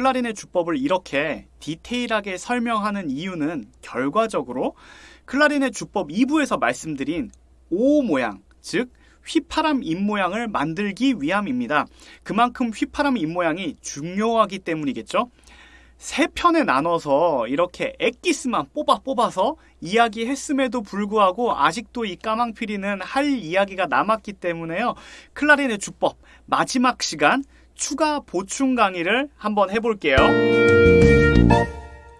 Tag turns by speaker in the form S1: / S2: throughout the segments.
S1: 클라리넷 주법을 이렇게 디테일하게 설명하는 이유는 결과적으로 클라리넷 주법 2부에서 말씀드린 O 모양, 즉 휘파람 입 모양을 만들기 위함입니다. 그만큼 휘파람 입 모양이 중요하기 때문이겠죠. 세 편에 나눠서 이렇게 엑기스만 뽑아 뽑아서 이야기했음에도 불구하고 아직도 이 까망피리는 할 이야기가 남았기 때문에요. 클라리넷 주법 마지막 시간 추가 보충 강의를 한번 해볼게요.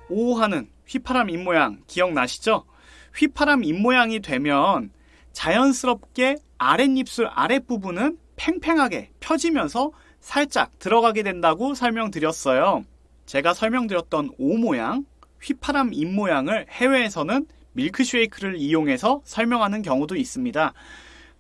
S1: 오하는 휘파람 입모양 기억나시죠? 휘파람 입모양이 되면 자연스럽게 아랫입술 아랫부분은 팽팽하게 펴지면서 살짝 들어가게 된다고 설명드렸어요. 제가 설명드렸던 오 모양, 휘파람 입 모양을 해외에서는 밀크쉐이크를 이용해서 설명하는 경우도 있습니다.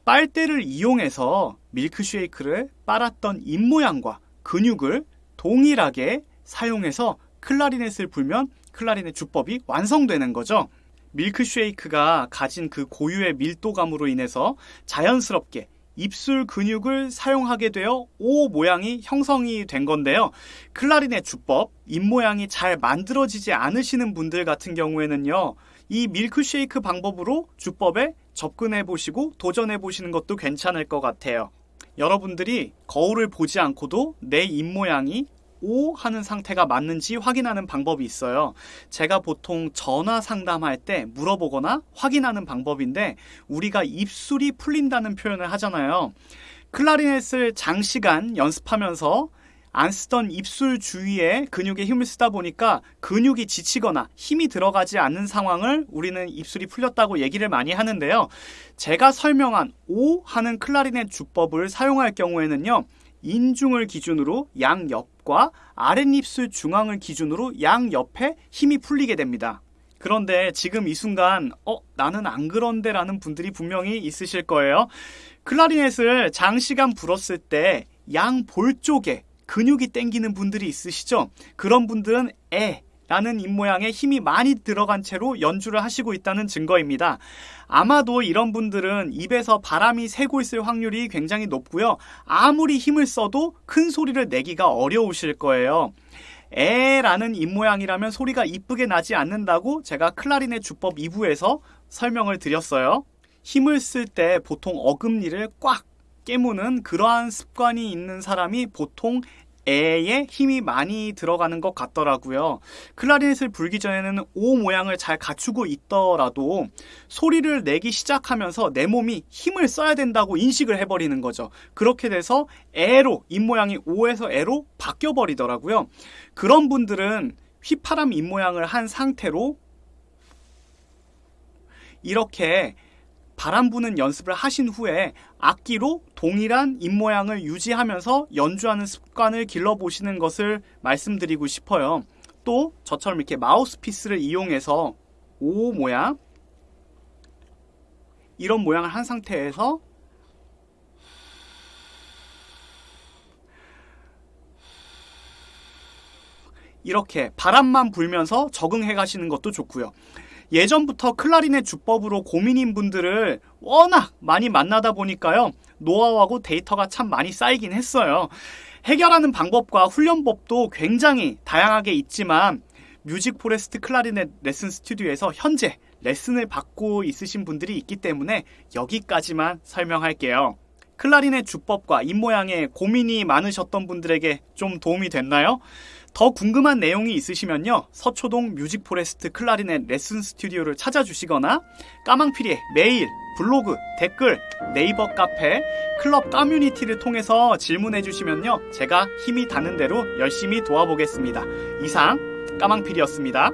S1: 빨대를 이용해서 밀크쉐이크를 빨았던 입 모양과 근육을 동일하게 사용해서 클라리넷을 불면 클라리넷 주법이 완성되는 거죠. 밀크쉐이크가 가진 그 고유의 밀도감으로 인해서 자연스럽게 입술 근육을 사용하게 되어 O 모양이 형성이 된 건데요. 클라리넷 주법, 입 모양이 잘 만들어지지 않으시는 분들 같은 경우에는요. 이 밀크쉐이크 방법으로 주법에 접근해 보시고 도전해 보시는 것도 괜찮을 것 같아요. 여러분들이 거울을 보지 않고도 내 입 모양이 O 하는 상태가 맞는지 확인하는 방법이 있어요. 제가 보통 전화 상담할 때 물어보거나 확인하는 방법인데 우리가 입술이 풀린다는 표현을 하잖아요. 클라리넷을 장시간 연습하면서 안 쓰던 입술 주위에 근육에 힘을 쓰다 보니까 근육이 지치거나 힘이 들어가지 않는 상황을 우리는 입술이 풀렸다고 얘기를 많이 하는데요. 제가 설명한 O 하는 클라리넷 주법을 사용할 경우에는요. 인중을 기준으로 양옆과 아랫입술 중앙을 기준으로 양옆에 힘이 풀리게 됩니다. 그런데 지금 이 순간 어 나는 안 그런데 라는 분들이 분명히 있으실 거예요. 클라리넷을 장시간 불었을 때 양 볼 쪽에 근육이 땡기는 분들이 있으시죠? 그런 분들은 에 라는 입모양에 힘이 많이 들어간 채로 연주를 하시고 있다는 증거입니다. 아마도 이런 분들은 입에서 바람이 새고 있을 확률이 굉장히 높고요. 아무리 힘을 써도 큰 소리를 내기가 어려우실 거예요. 에라는 입모양이라면 소리가 이쁘게 나지 않는다고 제가 클라리넷 주법 2부에서 설명을 드렸어요. 힘을 쓸 때 보통 어금니를 꽉 깨무는 그러한 습관이 있는 사람이 보통 에에 힘이 많이 들어가는 것 같더라고요. 클라리넷을 불기 전에는 오 모양을 잘 갖추고 있더라도 소리를 내기 시작하면서 내 몸이 힘을 써야 된다고 인식을 해버리는 거죠. 그렇게 돼서 에로 입 모양이 오에서 에로 바뀌어 버리더라고요. 그런 분들은 휘파람 입 모양을 한 상태로 이렇게 바람 부는 연습을 하신 후에 악기로 동일한 입모양을 유지하면서 연주하는 습관을 길러보시는 것을 말씀드리고 싶어요. 또 저처럼 이렇게 마우스피스를 이용해서 O 모양 이런 모양을 한 상태에서 이렇게 바람만 불면서 적응해 가시는 것도 좋고요. 예전부터 클라리넷 주법으로 고민인 분들을 워낙 많이 만나다 보니까요. 노하우하고 데이터가 참 많이 쌓이긴 했어요. 해결하는 방법과 훈련법도 굉장히 다양하게 있지만 Music Forest 클라리넷 레슨 스튜디오에서 현재 레슨을 받고 있으신 분들이 있기 때문에 여기까지만 설명할게요. 클라리넷 주법과 입모양에 고민이 많으셨던 분들에게 좀 도움이 됐나요? 더 궁금한 내용이 있으시면요. 서초동 Music Forest 클라리넷 레슨 스튜디오를 찾아주시거나 까망피리의 메일, 블로그, 댓글, 네이버 카페, 클럽 커뮤니티를 통해서 질문해 주시면요. 제가 힘이 닿는 대로 열심히 도와보겠습니다. 이상 까망피리였습니다.